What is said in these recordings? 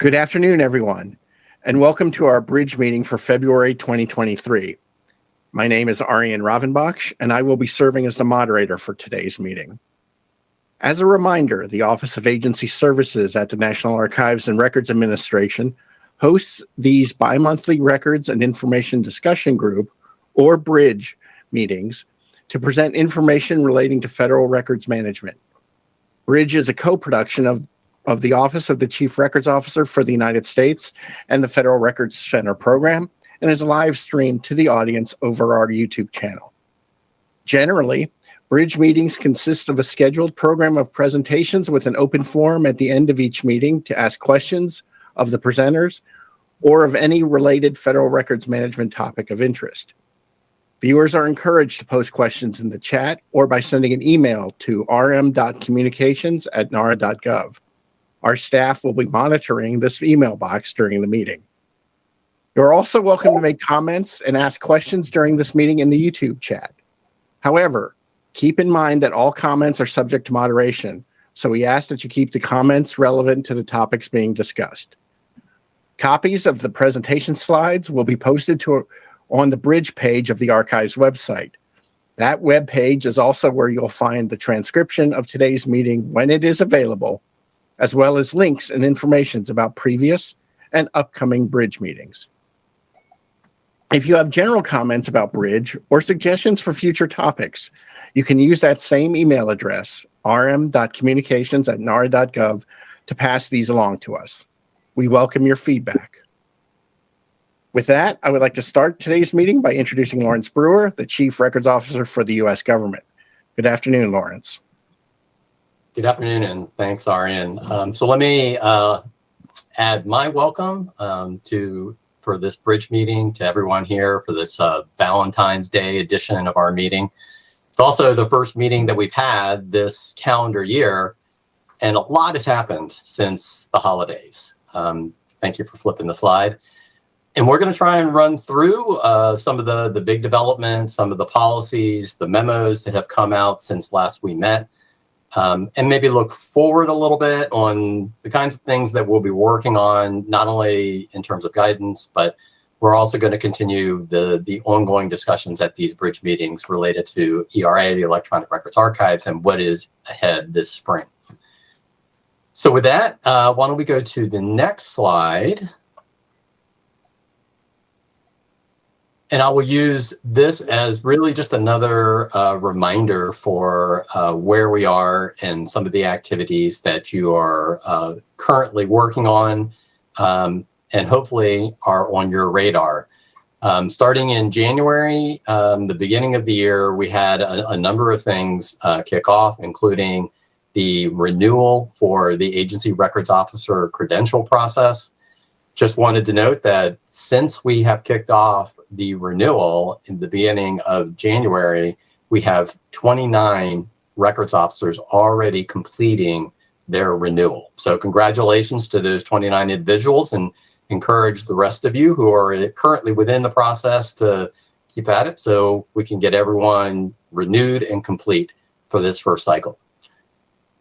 Good afternoon, everyone, and welcome to our bridge meeting for February 2023. My name is Arian Ravanbakhsh, and I will be serving as the moderator for today's meeting. As a reminder, the Office of Agency Services at the National Archives and Records Administration hosts these bi-monthly Records and Information Discussion Group, or BRIDGE, meetings to present information relating to federal records management. BRIDGE is a co-production of of the Office of the Chief Records Officer for the United States and the Federal Records Center program and is live streamed to the audience over our YouTube channel. Generally, Bridge meetings consist of a scheduled program of presentations with an open forum at the end of each meeting to ask questions of the presenters or of any related federal records management topic of interest. Viewers are encouraged to post questions in the chat or by sending an email to rm.communications at nara.gov. Our staff will be monitoring this email box during the meeting. You're also welcome to make comments and ask questions during this meeting in the YouTube chat. However, keep in mind that all comments are subject to moderation, so we ask that you keep the comments relevant to the topics being discussed. Copies of the presentation slides will be posted to on the bridge page of the archives website. That web page is also where you'll find the transcription of today's meeting when it is available as well as links and informations about previous and upcoming Bridge meetings. If you have general comments about Bridge or suggestions for future topics, you can use that same email address, rm.communications at nara.gov, to pass these along to us. We welcome your feedback. With that, I would like to start today's meeting by introducing Laurence Brewer, the Chief Records Officer for the U.S. government. Good afternoon, Laurence. Good afternoon, and thanks, Arian. Um, so let me uh, add my welcome um, to for this bridge meeting to everyone here for this uh, Valentine's Day edition of our meeting. It's also the first meeting that we've had this calendar year, and a lot has happened since the holidays. Um, thank you for flipping the slide. And we're going to try and run through uh, some of the, the big developments, some of the policies, the memos that have come out since last we met, um, and maybe look forward a little bit on the kinds of things that we'll be working on, not only in terms of guidance, but we're also going to continue the, the ongoing discussions at these bridge meetings related to ERA, the Electronic Records Archives, and what is ahead this spring. So with that, uh, why don't we go to the next slide. And I will use this as really just another uh, reminder for uh, where we are and some of the activities that you are uh, currently working on um, and hopefully are on your radar. Um, starting in January, um, the beginning of the year, we had a, a number of things uh, kick off, including the renewal for the agency records officer credential process. Just wanted to note that since we have kicked off the renewal in the beginning of January, we have 29 records officers already completing their renewal. So congratulations to those 29 individuals and encourage the rest of you who are currently within the process to keep at it so we can get everyone renewed and complete for this first cycle.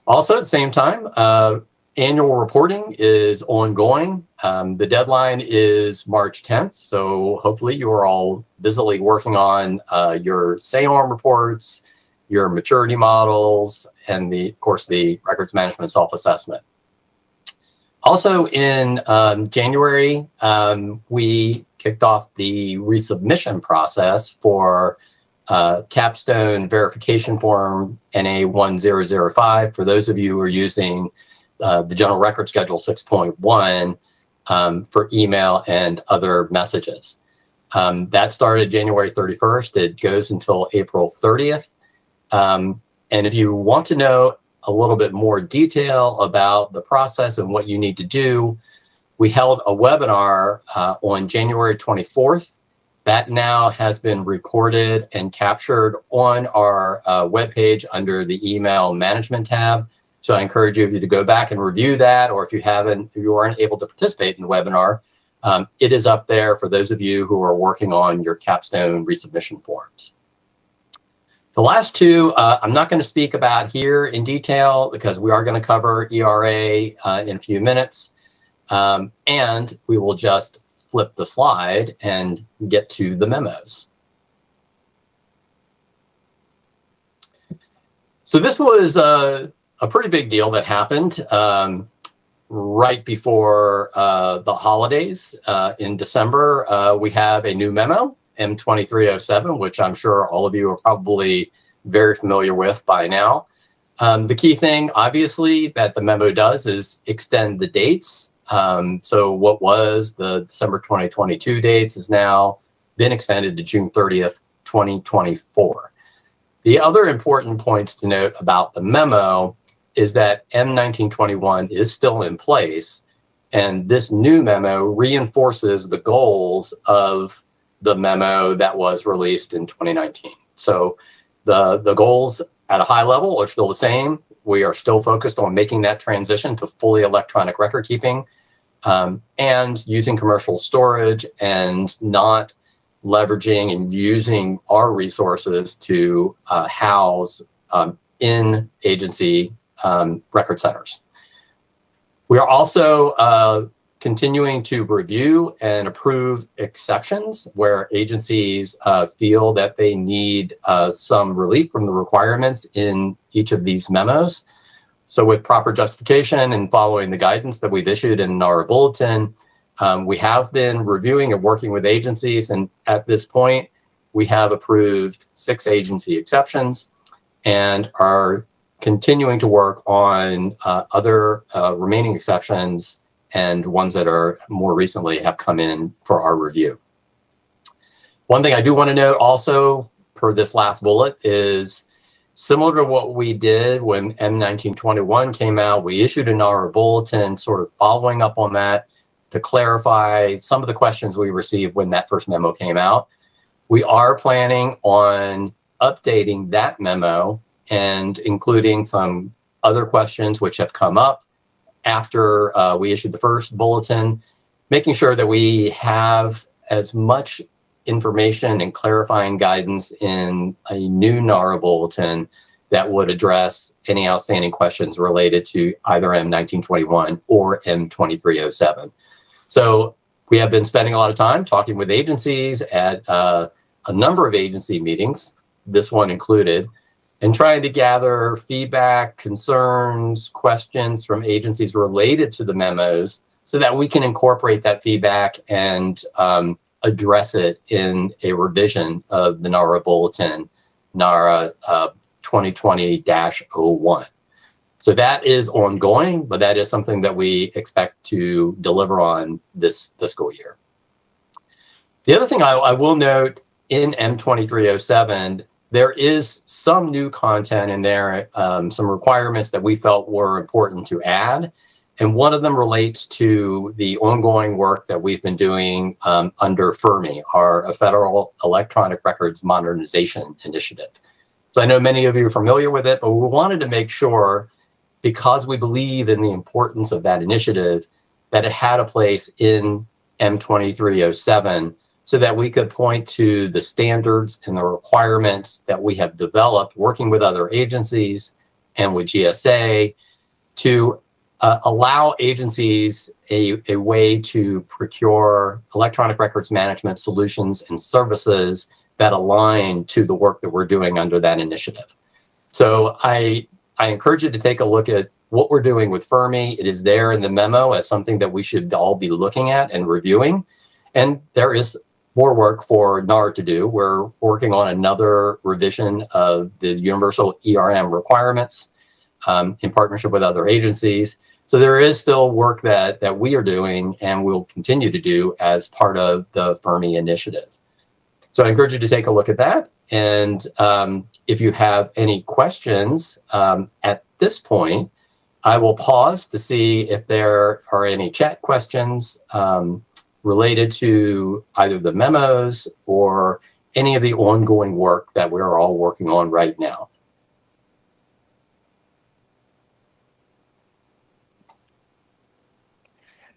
Also at the same time, uh, annual reporting is ongoing. Um, the deadline is March 10th, so hopefully you are all busily working on uh, your SAORM reports, your maturity models, and the, of course, the records management self-assessment. Also in um, January, um, we kicked off the resubmission process for uh, capstone verification form NA1005 for those of you who are using uh, the General Record Schedule 6.1 um, for email and other messages. Um, that started January 31st. It goes until April 30th. Um, and if you want to know a little bit more detail about the process and what you need to do, we held a webinar uh, on January 24th. That now has been recorded and captured on our uh, webpage under the email management tab. So I encourage you if you to go back and review that, or if you haven't, if you aren't able to participate in the webinar, um, it is up there for those of you who are working on your capstone resubmission forms. The last two, uh, I'm not going to speak about here in detail because we are going to cover ERA uh, in a few minutes. Um, and we will just flip the slide and get to the memos. So this was a, a pretty big deal that happened um, right before uh, the holidays uh, in December. Uh, we have a new memo, M2307, which I'm sure all of you are probably very familiar with by now. Um, the key thing, obviously, that the memo does is extend the dates. Um, so what was the December 2022 dates has now been extended to June 30th, 2024. The other important points to note about the memo is that M1921 is still in place, and this new memo reinforces the goals of the memo that was released in 2019. So the, the goals at a high level are still the same. We are still focused on making that transition to fully electronic record keeping um, and using commercial storage and not leveraging and using our resources to uh, house um, in agency um, record centers. We are also uh, continuing to review and approve exceptions where agencies uh, feel that they need uh, some relief from the requirements in each of these memos. So with proper justification and following the guidance that we've issued in our bulletin, um, we have been reviewing and working with agencies, and at this point, we have approved six agency exceptions and are continuing to work on uh, other uh, remaining exceptions and ones that are more recently have come in for our review. One thing I do want to note also per this last bullet is similar to what we did when M1921 came out, we issued an NARA bulletin sort of following up on that to clarify some of the questions we received when that first memo came out. We are planning on updating that memo and including some other questions which have come up after uh, we issued the first bulletin, making sure that we have as much information and clarifying guidance in a new NARA bulletin that would address any outstanding questions related to either M1921 or M2307. So we have been spending a lot of time talking with agencies at uh, a number of agency meetings, this one included, and trying to gather feedback, concerns, questions from agencies related to the memos so that we can incorporate that feedback and um, address it in a revision of the NARA Bulletin, NARA uh, 2020-01. So that is ongoing, but that is something that we expect to deliver on this fiscal year. The other thing I, I will note in M2307 there is some new content in there, um, some requirements that we felt were important to add. And one of them relates to the ongoing work that we've been doing um, under FERMI, our Federal Electronic Records Modernization Initiative. So I know many of you are familiar with it, but we wanted to make sure, because we believe in the importance of that initiative, that it had a place in M2307 so that we could point to the standards and the requirements that we have developed working with other agencies and with GSA to uh, allow agencies a, a way to procure electronic records management solutions and services that align to the work that we're doing under that initiative. So I, I encourage you to take a look at what we're doing with FERMI. It is there in the memo as something that we should all be looking at and reviewing. And there is more work for NAR to do. We're working on another revision of the universal ERM requirements um, in partnership with other agencies. So there is still work that, that we are doing and will continue to do as part of the FERMI initiative. So I encourage you to take a look at that. And um, if you have any questions um, at this point, I will pause to see if there are any chat questions. Um, related to either the memos or any of the ongoing work that we're all working on right now.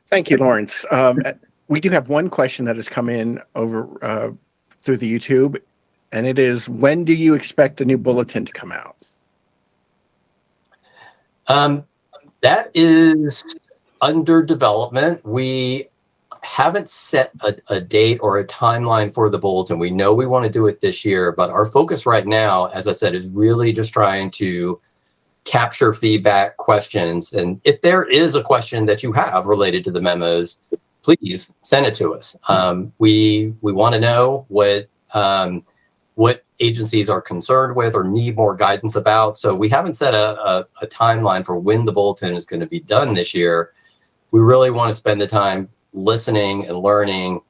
Thank you, Laurence. Um, we do have one question that has come in over uh, through the YouTube, and it is, when do you expect a new bulletin to come out? Um, that is under development. We haven't set a, a, date or a timeline for the bulletin. We know we want to do it this year, but our focus right now, as I said, is really just trying to capture feedback questions. And if there is a question that you have related to the memos, please send it to us. Um, we we want to know what um, what agencies are concerned with or need more guidance about. So we haven't set a, a, a timeline for when the bulletin is going to be done this year. We really want to spend the time listening and learning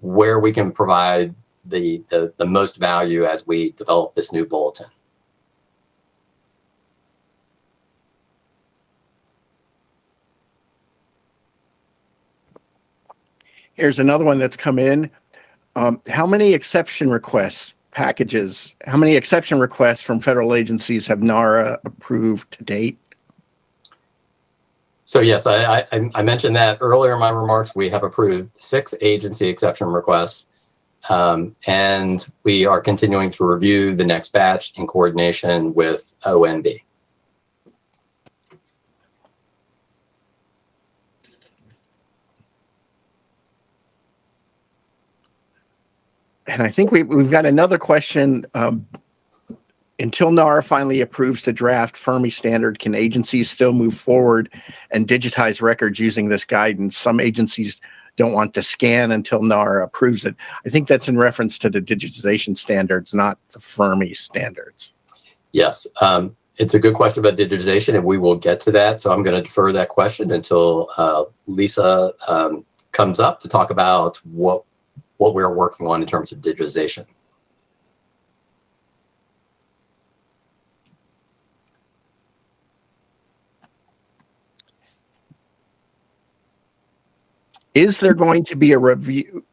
where we can provide the, the, the most value as we develop this new bulletin. Here's another one that's come in. Um, how many exception requests packages, how many exception requests from federal agencies have NARA approved to date? So yes, I, I, I, mentioned that earlier in my remarks. We have approved six agency exception requests, um, and we are continuing to review the next batch in coordination with OMB. and I think we, we've got another question. Um, until NARA finally approves the draft Fermi standard, can agencies still move forward and digitize records using this guidance? Some agencies don't want to scan until NARA approves it. I think that's in reference to the digitization standards, not the Fermi standards. Yes, um, it's a good question about digitization, and we will get to that. So I'm going to defer that question until uh, Lisa um, comes up to talk about what what we're working on in terms of digitization. Is there going to be a review?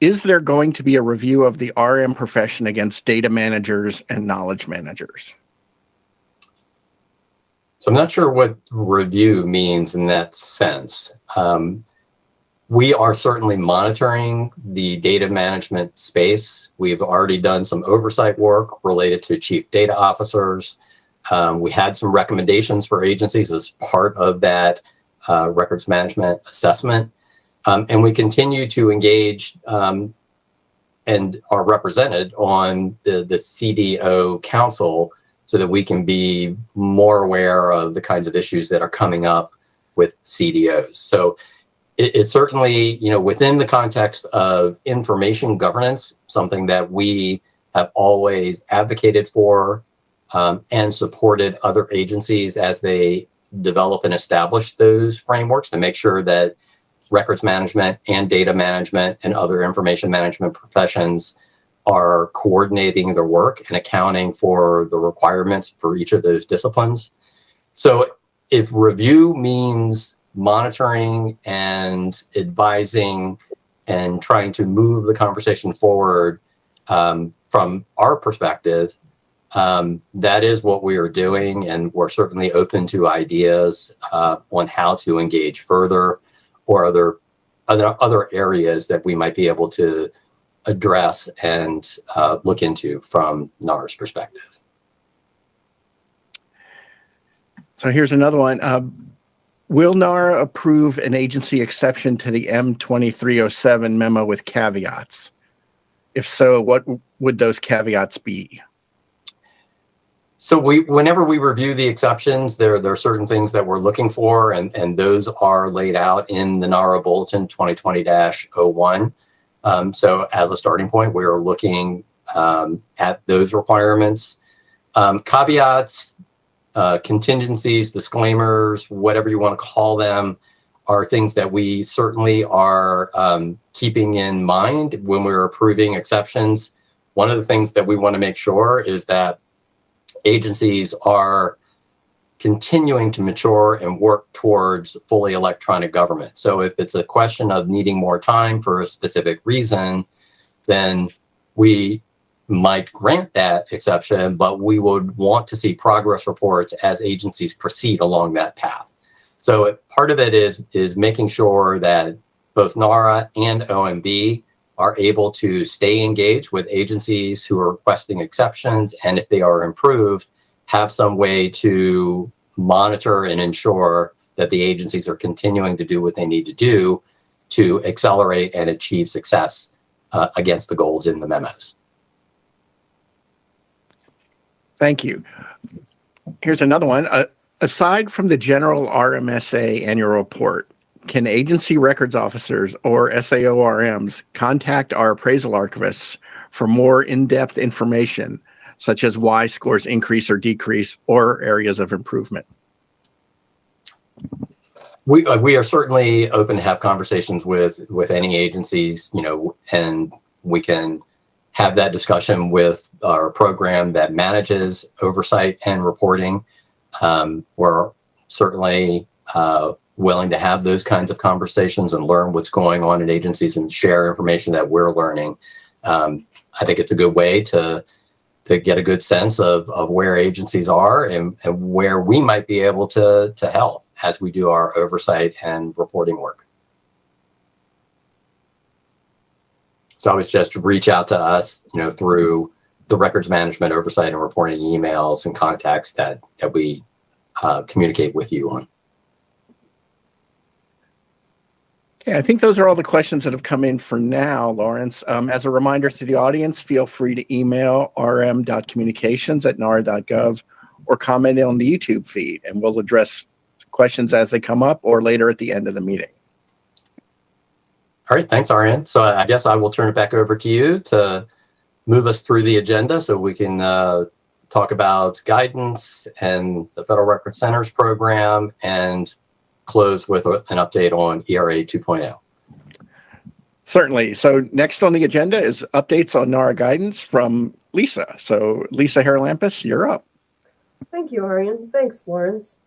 Is there going to be a review of the RM profession against data managers and knowledge managers? So I'm not sure what review means in that sense. Um, we are certainly monitoring the data management space. We've already done some oversight work related to chief data officers. Um, we had some recommendations for agencies as part of that uh, records management assessment. Um, and we continue to engage um, and are represented on the, the CDO council so that we can be more aware of the kinds of issues that are coming up with CDOs. So it, it's certainly, you know, within the context of information governance, something that we have always advocated for um, and supported other agencies as they develop and establish those frameworks to make sure that records management and data management and other information management professions are coordinating their work and accounting for the requirements for each of those disciplines. So if review means monitoring and advising and trying to move the conversation forward um, from our perspective, um, that is what we are doing. And we're certainly open to ideas uh, on how to engage further or other, other, other areas that we might be able to address and uh, look into from NARA's perspective. So here's another one. Uh, Will NARA approve an agency exception to the M2307 memo with caveats? If so, what would those caveats be? So we, whenever we review the exceptions, there, there are certain things that we're looking for, and, and those are laid out in the NARA Bulletin 2020-01. Um, so as a starting point, we're looking um, at those requirements. Um, caveats, uh, contingencies, disclaimers, whatever you want to call them, are things that we certainly are um, keeping in mind when we're approving exceptions. One of the things that we want to make sure is that agencies are continuing to mature and work towards fully electronic government. So if it's a question of needing more time for a specific reason, then we might grant that exception, but we would want to see progress reports as agencies proceed along that path. So part of it is, is making sure that both NARA and OMB are able to stay engaged with agencies who are requesting exceptions, and if they are improved, have some way to monitor and ensure that the agencies are continuing to do what they need to do to accelerate and achieve success uh, against the goals in the memos. Thank you. Here's another one. Uh, aside from the general RMSA annual report, can agency records officers or SAORMs contact our appraisal archivists for more in-depth information, such as why scores increase or decrease or areas of improvement? We, uh, we are certainly open to have conversations with, with any agencies, you know, and we can have that discussion with our program that manages oversight and reporting. Um, we're certainly uh, willing to have those kinds of conversations and learn what's going on in agencies and share information that we're learning. Um, I think it's a good way to to get a good sense of, of where agencies are and, and where we might be able to, to help as we do our oversight and reporting work. So always just reach out to us, you know, through the records management oversight and reporting emails and contacts that, that we uh, communicate with you on. Okay, I think those are all the questions that have come in for now, Laurence. Um, as a reminder to the audience, feel free to email rm.communications at nara.gov or comment on the YouTube feed, and we'll address questions as they come up or later at the end of the meeting. All right, thanks, Arian. So I guess I will turn it back over to you to move us through the agenda so we can uh, talk about guidance and the Federal Record Centers program and close with a, an update on ERA 2.0. Certainly. So next on the agenda is updates on NARA guidance from Lisa. So Lisa Haralampus, you're up. Thank you, Arian. Thanks, Laurence.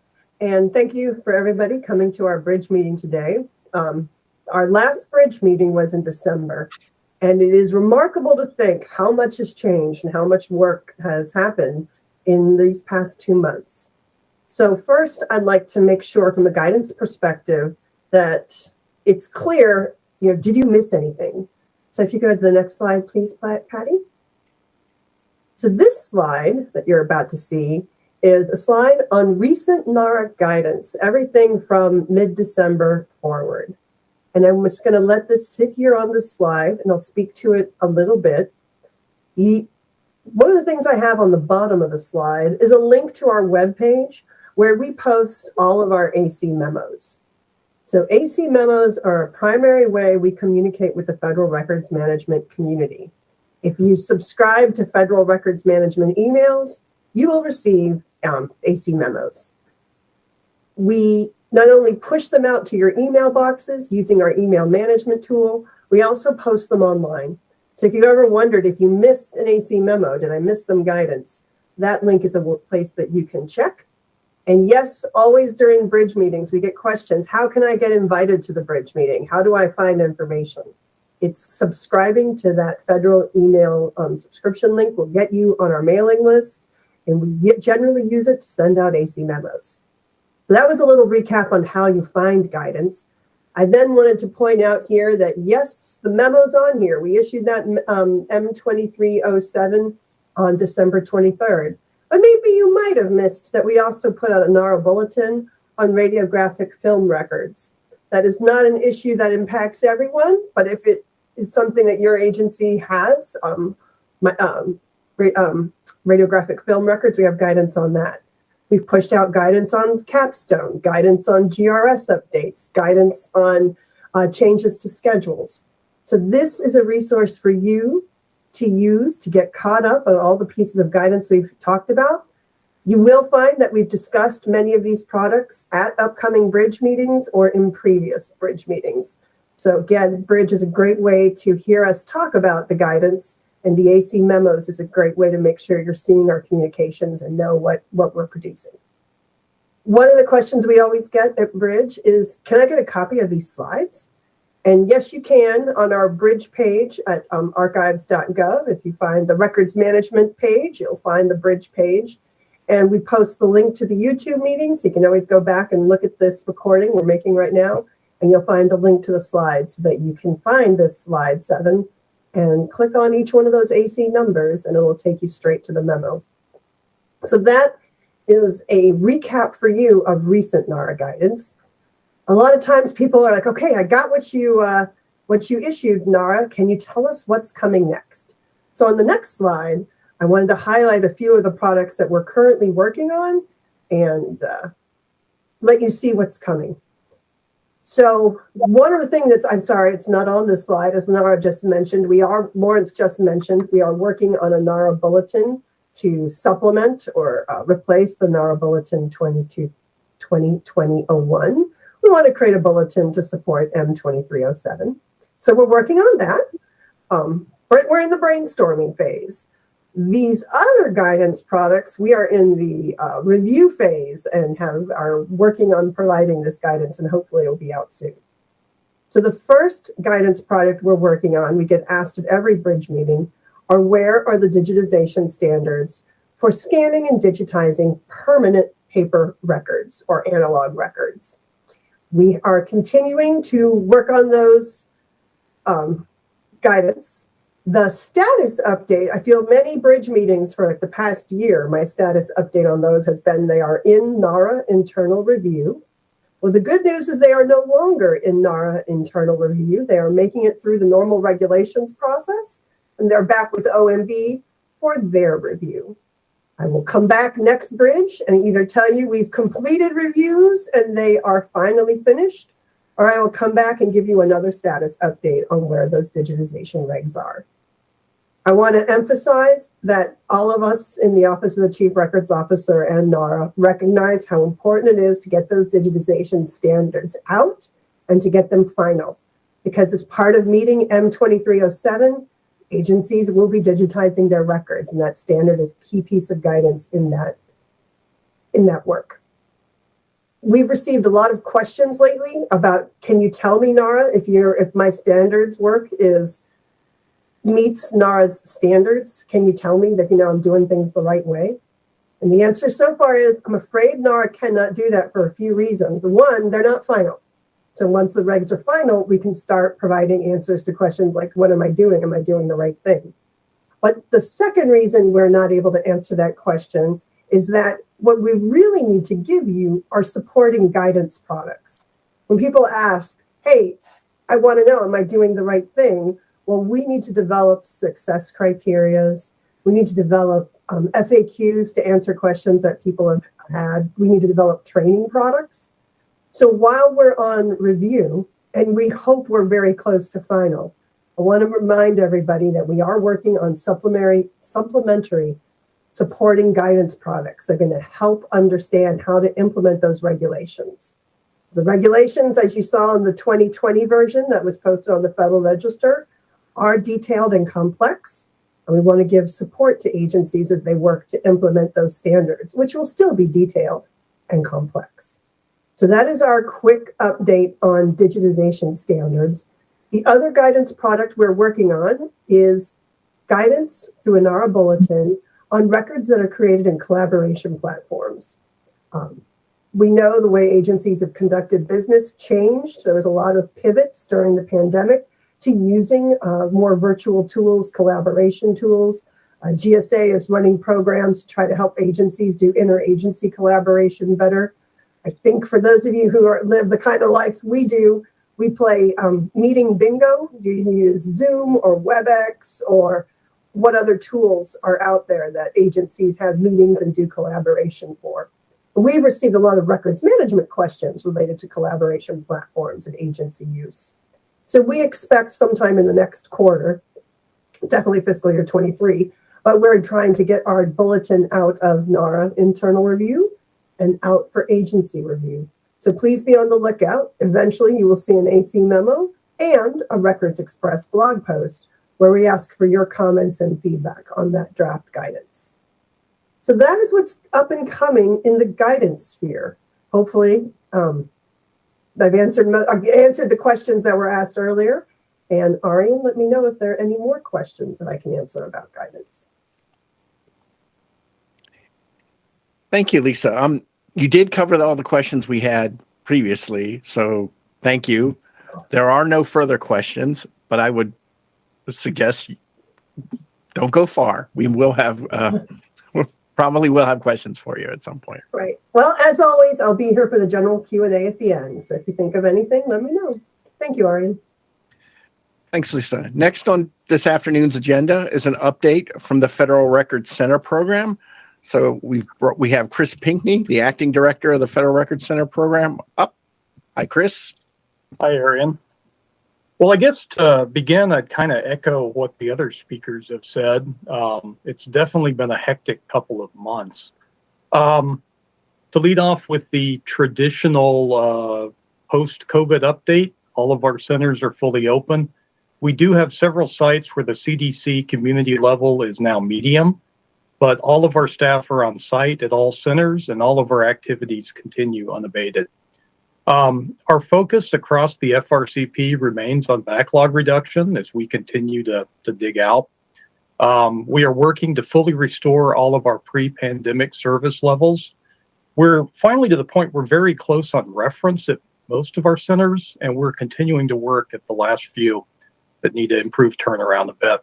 And thank you for everybody coming to our bridge meeting today. Um, our last bridge meeting was in December, and it is remarkable to think how much has changed and how much work has happened in these past two months. So first, I'd like to make sure from a guidance perspective that it's clear, you know, did you miss anything? So if you go to the next slide, please, Patty. So this slide that you're about to see is a slide on recent NARA guidance, everything from mid-December forward. And I'm just going to let this sit here on the slide and I'll speak to it a little bit. one of the things I have on the bottom of the slide is a link to our webpage where we post all of our AC memos. So AC memos are a primary way we communicate with the federal records management community. If you subscribe to federal records management emails, you will receive um, AC memos. We not only push them out to your email boxes using our email management tool, we also post them online. So if you've ever wondered if you missed an AC memo, did I miss some guidance? That link is a place that you can check. And yes, always during bridge meetings, we get questions. How can I get invited to the bridge meeting? How do I find information? It's subscribing to that federal email um, subscription link will get you on our mailing list. And we generally use it to send out AC memos. So that was a little recap on how you find guidance. I then wanted to point out here that yes, the memo's on here. We issued that um, M2307 on December 23rd. But maybe you might have missed that we also put out a NARA bulletin on radiographic film records. That is not an issue that impacts everyone, but if it is something that your agency has, um, my, um, ra um, radiographic film records, we have guidance on that. We've pushed out guidance on capstone, guidance on GRS updates, guidance on uh, changes to schedules. So this is a resource for you to use to get caught up on all the pieces of guidance we've talked about. You will find that we've discussed many of these products at upcoming bridge meetings or in previous bridge meetings. So again, bridge is a great way to hear us talk about the guidance and the AC memos is a great way to make sure you're seeing our communications and know what, what we're producing. One of the questions we always get at Bridge is, can I get a copy of these slides? And yes, you can on our bridge page at um, archives.gov. If you find the records management page, you'll find the bridge page. And we post the link to the YouTube meeting, so you can always go back and look at this recording we're making right now. And you'll find a link to the slides so that you can find this slide seven and click on each one of those AC numbers and it will take you straight to the memo. So that is a recap for you of recent NARA guidance. A lot of times people are like, okay, I got what you, uh, what you issued, NARA. Can you tell us what's coming next? So on the next slide, I wanted to highlight a few of the products that we're currently working on and uh, let you see what's coming. So one of the things that's, I'm sorry, it's not on this slide, as Nara just mentioned, we are, Laurence just mentioned, we are working on a NARA bulletin to supplement or uh, replace the NARA bulletin 22, 2020-01. We want to create a bulletin to support M2307. So we're working on that. Um, we're, in the brainstorming phase. These other guidance products, we are in the uh, review phase and have are working on providing this guidance and hopefully it'll be out soon. So the first guidance product we're working on, we get asked at every bridge meeting, are where are the digitization standards for scanning and digitizing permanent paper records or analog records. We are continuing to work on those um, guidance the status update, I feel many bridge meetings for like the past year, my status update on those has been they are in NARA internal review. Well, the good news is they are no longer in NARA internal review. They are making it through the normal regulations process and they're back with OMB for their review. I will come back next bridge and either tell you we've completed reviews and they are finally finished, or I will come back and give you another status update on where those digitization regs are. I want to emphasize that all of us in the Office of the Chief Records Officer and NARA recognize how important it is to get those digitization standards out and to get them final. Because as part of meeting M2307, agencies will be digitizing their records and that standard is a key piece of guidance in that, in that work. We've received a lot of questions lately about, can you tell me, NARA, if, you if my standards work is meets NARA's standards? Can you tell me that, you know, I'm doing things the right way? And the answer so far is, I'm afraid NARA cannot do that for a few reasons. One, they're not final. So once the regs are final, we can start providing answers to questions like, what am I doing? Am I doing the right thing? But the second reason we're not able to answer that question is that what we really need to give you are supporting guidance products. When people ask, hey, I want to know, am I doing the right thing? well, we need to develop success criterias. We need to develop um, FAQs to answer questions that people have had. We need to develop training products. So while we're on review, and we hope we're very close to final, I want to remind everybody that we are working on supplementary, supplementary supporting guidance products. They're going to help understand how to implement those regulations. The regulations, as you saw in the 2020 version that was posted on the Federal Register, are detailed and complex, and we want to give support to agencies as they work to implement those standards, which will still be detailed and complex. So that is our quick update on digitization standards. The other guidance product we're working on is guidance through a NARA bulletin on records that are created in collaboration platforms. Um, we know the way agencies have conducted business changed. There was a lot of pivots during the pandemic to using uh, more virtual tools, collaboration tools. Uh, GSA is running programs to try to help agencies do interagency collaboration better. I think for those of you who are, live the kind of life we do, we play um, meeting bingo. Do you can use Zoom or WebEx or what other tools are out there that agencies have meetings and do collaboration for. We've received a lot of records management questions related to collaboration platforms and agency use. So we expect sometime in the next quarter, definitely fiscal year 23, but we're trying to get our bulletin out of NARA internal review and out for agency review. So please be on the lookout. Eventually you will see an AC memo and a Records Express blog post where we ask for your comments and feedback on that draft guidance. So that is what's up and coming in the guidance sphere. Hopefully, um, I've answered I've answered the questions that were asked earlier. And Arian, let me know if there are any more questions that I can answer about guidance. Thank you, Lisa. Um, you did cover all the questions we had previously, so thank you. There are no further questions, but I would suggest don't go far. We will have uh, probably will have questions for you at some point. Right. Well, as always, I'll be here for the general Q&A at the end. So if you think of anything, let me know. Thank you, Arian. Thanks, Lisa. Next on this afternoon's agenda is an update from the Federal Records Center program. So we've brought, we have Chris Pinkney, the acting director of the Federal Records Center program, up. Hi, Chris. Hi, Arian. Well, I guess to begin, I'd kind of echo what the other speakers have said. Um, it's definitely been a hectic couple of months. Um, to lead off with the traditional uh, post COVID update, all of our centers are fully open. We do have several sites where the CDC community level is now medium, but all of our staff are on site at all centers and all of our activities continue unabated. Um, our focus across the FRCP remains on backlog reduction as we continue to, to dig out. Um, we are working to fully restore all of our pre-pandemic service levels. We're finally to the point we're very close on reference at most of our centers, and we're continuing to work at the last few that need to improve turnaround a bit.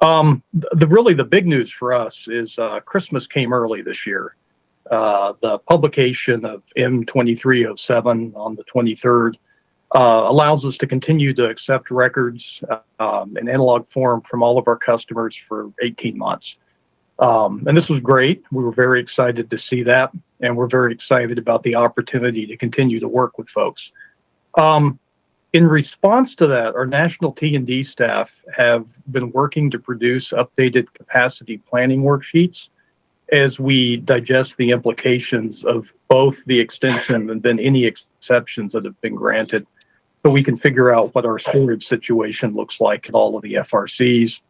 Um, the, really the big news for us is uh, Christmas came early this year. Uh, the publication of M2307 on the 23rd uh, allows us to continue to accept records um, in analog form from all of our customers for 18 months. Um, and this was great. We were very excited to see that, and we're very excited about the opportunity to continue to work with folks. Um, in response to that, our national T&D staff have been working to produce updated capacity planning worksheets as we digest the implications of both the extension and then any exceptions that have been granted so we can figure out what our storage situation looks like at all of the FRCs.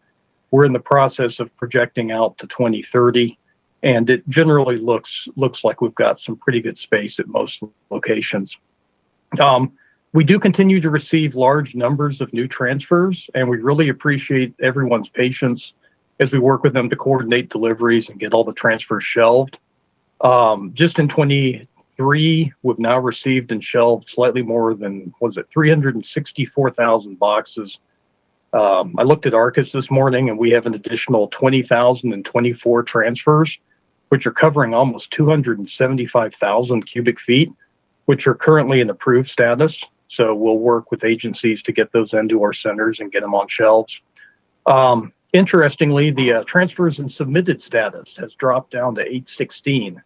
We're in the process of projecting out to 2030 and it generally looks looks like we've got some pretty good space at most locations. Um, we do continue to receive large numbers of new transfers and we really appreciate everyone's patience as we work with them to coordinate deliveries and get all the transfers shelved. Um, just in 23, we've now received and shelved slightly more than, what is it, 364,000 boxes. Um, I looked at ARCIS this morning and we have an additional 20,024 transfers, which are covering almost 275,000 cubic feet, which are currently in approved status. So we'll work with agencies to get those into our centers and get them on shelves. Um, Interestingly, the uh, transfers and submitted status has dropped down to 816,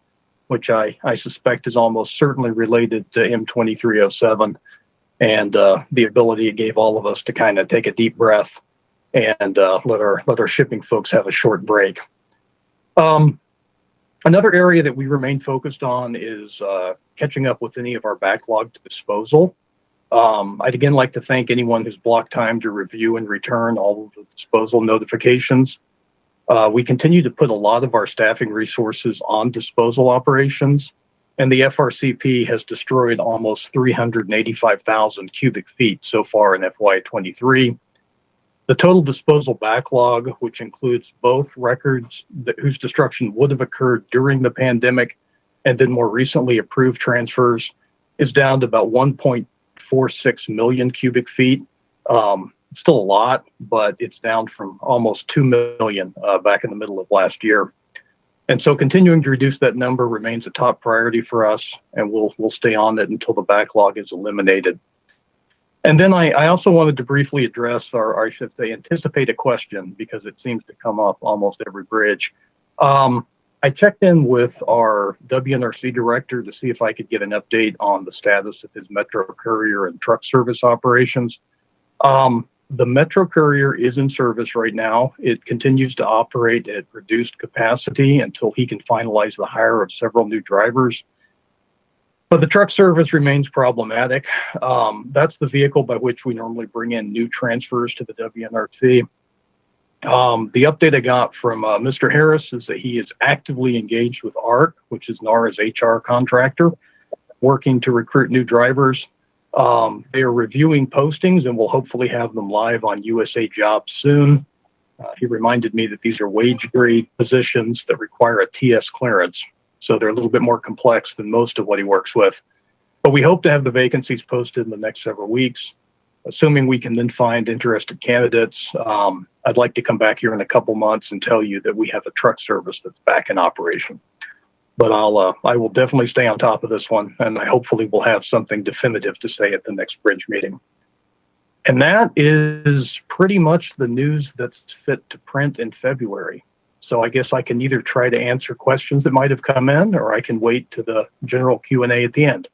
which I, I suspect is almost certainly related to M2307 and uh, the ability it gave all of us to kind of take a deep breath and uh, let our let our shipping folks have a short break. Um, another area that we remain focused on is uh, catching up with any of our backlogged disposal. Um, I'd again like to thank anyone who's blocked time to review and return all of the disposal notifications. Uh, we continue to put a lot of our staffing resources on disposal operations, and the FRCP has destroyed almost 385,000 cubic feet so far in FY23. The total disposal backlog, which includes both records that, whose destruction would have occurred during the pandemic and then more recently approved transfers, is down to about 1.2 0.46 million cubic feet. Um, still a lot, but it's down from almost 2 million uh, back in the middle of last year. And so continuing to reduce that number remains a top priority for us, and we'll, we'll stay on it until the backlog is eliminated. And then I, I also wanted to briefly address, or I should say, anticipate a question because it seems to come up almost every bridge. Um, I checked in with our WNRC director to see if I could get an update on the status of his Metro Courier and truck service operations. Um, the Metro Courier is in service right now. It continues to operate at reduced capacity until he can finalize the hire of several new drivers. But the truck service remains problematic. Um, that's the vehicle by which we normally bring in new transfers to the WNRC. Um, the update I got from uh, Mr. Harris is that he is actively engaged with ARC, which is NARA's HR contractor, working to recruit new drivers. Um, they are reviewing postings and will hopefully have them live on USA Jobs soon. Uh, he reminded me that these are wage grade positions that require a TS clearance, so they're a little bit more complex than most of what he works with. But we hope to have the vacancies posted in the next several weeks, assuming we can then find interested candidates. Um, I'd like to come back here in a couple months and tell you that we have a truck service that's back in operation. But I'll, uh, I will definitely stay on top of this one, and I hopefully will have something definitive to say at the next bridge meeting. And that is pretty much the news that's fit to print in February. So I guess I can either try to answer questions that might have come in, or I can wait to the general Q and A at the end.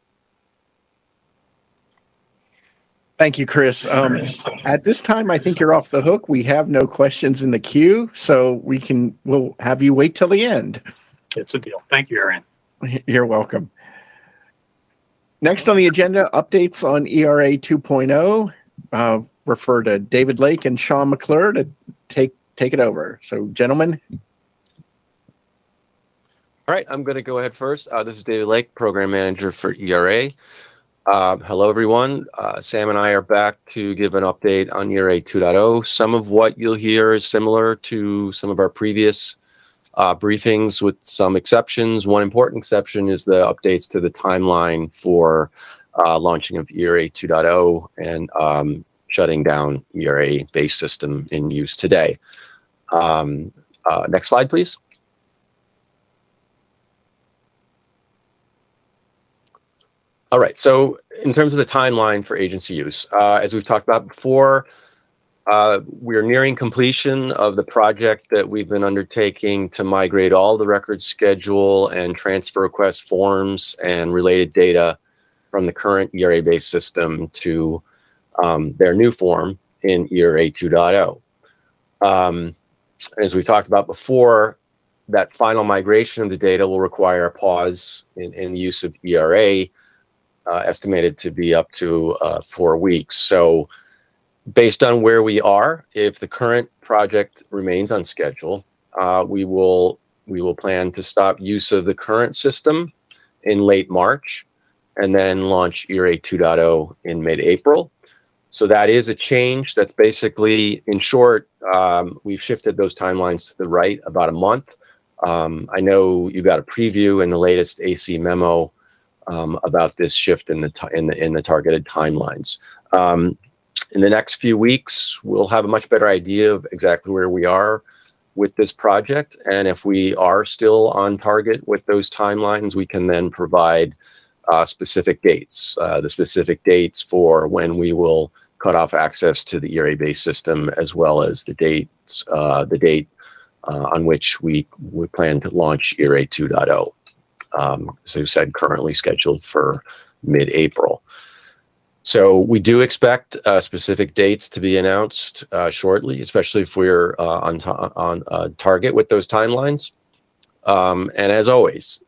Thank you, Chris. Um, at this time, I think you're off the hook. We have no questions in the queue, so we can, we'll have you wait till the end. It's a deal. Thank you, Arian. You're welcome. Next on the agenda, updates on ERA 2.0. Uh, refer to David Lake and Sam McClure to take take it over. So, gentlemen, All right, I'm going to go ahead first. Uh, this is David Lake, Program Manager for ERA. Uh, hello, everyone. Uh, Sam and I are back to give an update on ERA 2.0. Some of what you'll hear is similar to some of our previous uh, briefings, with some exceptions. One important exception is the updates to the timeline for uh, launching of ERA 2.0 and um, shutting down ERA base system in use today. Um, next slide, please. All right. So in terms of the timeline for agency use, uh, as we've talked about before, uh, we're nearing completion of the project that we've been undertaking to migrate all the record schedule and transfer request forms and related data from the current ERA-based system to um, their new form in ERA 2.0. Um, as we talked about before, that final migration of the data will require a pause in, in the use of ERA uh, estimated to be up to uh, four weeks. So based on where we are, if the current project remains on schedule, uh, we will we will plan to stop use of the current system in late March and then launch ERA 2.0 in mid-April. So that is a change. That's basically, in short, um, we've shifted those timelines to the right about a month. Um, I know you got a preview in the latest AC memo um, about this shift in the in the in the targeted timelines. Um, in the next few weeks, we'll have a much better idea of exactly where we are with this project, and if we are still on target with those timelines, we can then provide uh, specific dates. Uh, the specific dates for when we will cut off access to the ERA-based system, as well as the dates, uh, the date uh, on which we, we plan to launch ERA 2.0 um, as I said, currently scheduled for mid-April. So we do expect uh, specific dates to be announced uh, shortly, especially if we're uh, on, on target with those timelines. Um, and as always,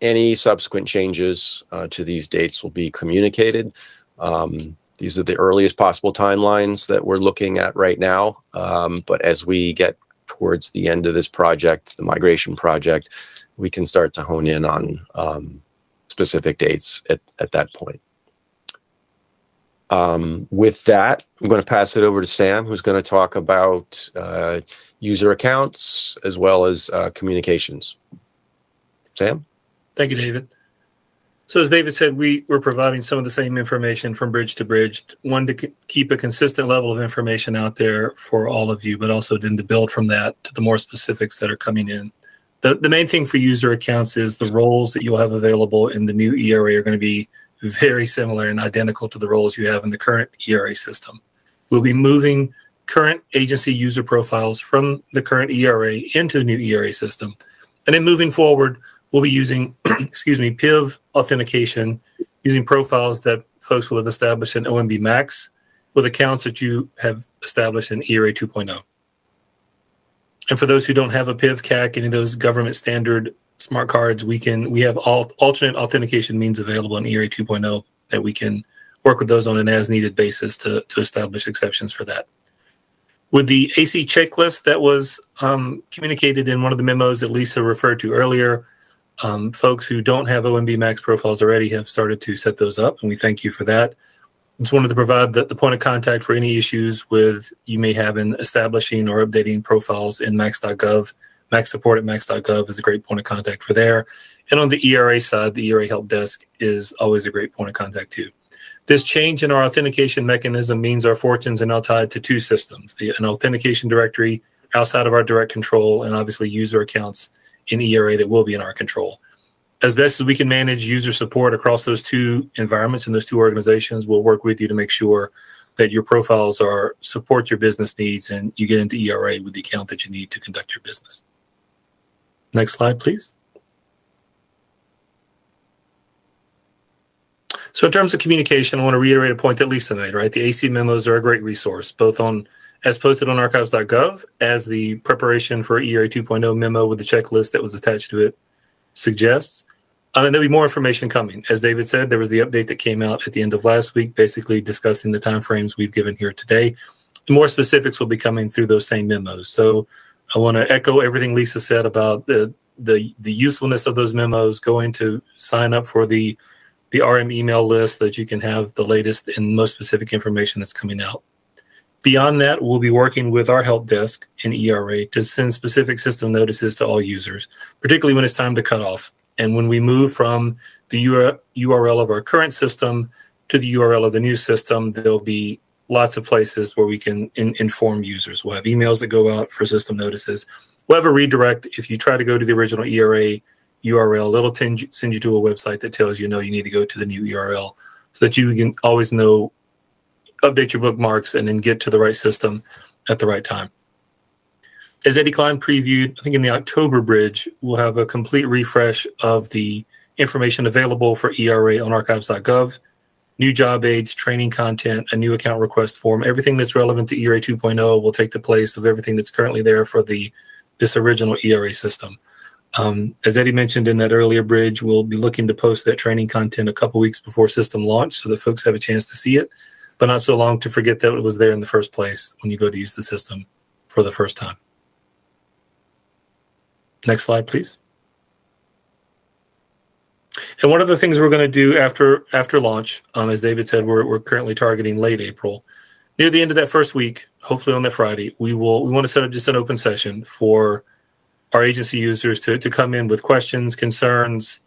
any subsequent changes uh, to these dates will be communicated. Um, these are the earliest possible timelines that we're looking at right now. Um, but as we get towards the end of this project, the migration project, we can start to hone in on um, specific dates at, at that point. Um, with that, I'm going to pass it over to Sam, who's going to talk about uh, user accounts as well as uh, communications. Sam? Thank you, David. So as David said, we were providing some of the same information from bridge to bridge. One, to keep a consistent level of information out there for all of you, but also then to build from that to the more specifics that are coming in. The, the main thing for user accounts is the roles that you'll have available in the new ERA are going to be very similar and identical to the roles you have in the current ERA system. We'll be moving current agency user profiles from the current ERA into the new ERA system. And then moving forward, we'll be using, excuse me, PIV authentication using profiles that folks will have established in OMB Max with accounts that you have established in ERA 2.0. And for those who don't have a PIV CAC, any of those government standard smart cards, we can we have all alternate authentication means available in ERA 2.0 that we can work with those on an as needed basis to, to establish exceptions for that. With the AC checklist that was um, communicated in one of the memos that Lisa referred to earlier, um, folks who don't have OMB Max profiles already have started to set those up, and we thank you for that. Just wanted to provide the, the point of contact for any issues with you may have in establishing or updating profiles in max.gov. Max support at max.gov is a great point of contact for there. And on the ERA side, the ERA help desk is always a great point of contact too. This change in our authentication mechanism means our fortunes are now tied to two systems, the, an authentication directory outside of our direct control and obviously user accounts in ERA that will be in our control. As best as we can manage user support across those two environments and those two organizations, we'll work with you to make sure that your profiles are support your business needs and you get into ERA with the account that you need to conduct your business. Next slide, please. So in terms of communication, I want to reiterate a point that Lisa made, right? The AC memos are a great resource, both on as posted on archives.gov as the preparation for ERA 2.0 memo with the checklist that was attached to it suggests. Uh, and there'll be more information coming. As David said, there was the update that came out at the end of last week, basically discussing the timeframes we've given here today. More specifics will be coming through those same memos. So I want to echo everything Lisa said about the the the usefulness of those memos. Going to sign up for the the RM email list so that you can have the latest and most specific information that's coming out. Beyond that, we'll be working with our help desk in ERA to send specific system notices to all users, particularly when it's time to cut off. And when we move from the URL of our current system to the URL of the new system, there'll be lots of places where we can in, inform users. We'll have emails that go out for system notices. We'll have a redirect if you try to go to the original ERA URL. It'll send you to a website that tells you, no, you need to go to the new URL so that you can always know update your bookmarks and then get to the right system at the right time. As Eddie Klein previewed, I think in the October bridge, we'll have a complete refresh of the information available for ERA on archives.gov, new job aids, training content, a new account request form, everything that's relevant to ERA 2.0 will take the place of everything that's currently there for the this original ERA system. Um, as Eddie mentioned in that earlier bridge, we'll be looking to post that training content a couple weeks before system launch so that folks have a chance to see it but not so long to forget that it was there in the first place when you go to use the system for the first time. Next slide, please. And one of the things we're going to do after after launch, um, as David said, we're, we're currently targeting late April. Near the end of that first week, hopefully on that Friday, we will we want to set up just an open session for our agency users to, to come in with questions, concerns,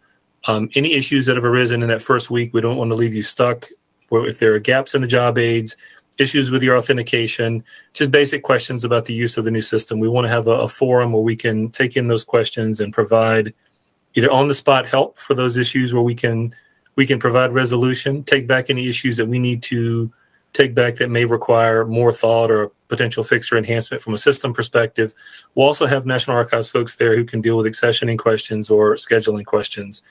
um, any issues that have arisen in that first week. We don't want to leave you stuck if there are gaps in the job aids, issues with your authentication, just basic questions about the use of the new system. We want to have a, a forum where we can take in those questions and provide either on the spot help for those issues where we can we can provide resolution, take back any issues that we need to take back that may require more thought or potential fix or enhancement from a system perspective. We'll also have National Archives folks there who can deal with accessioning questions or scheduling questions.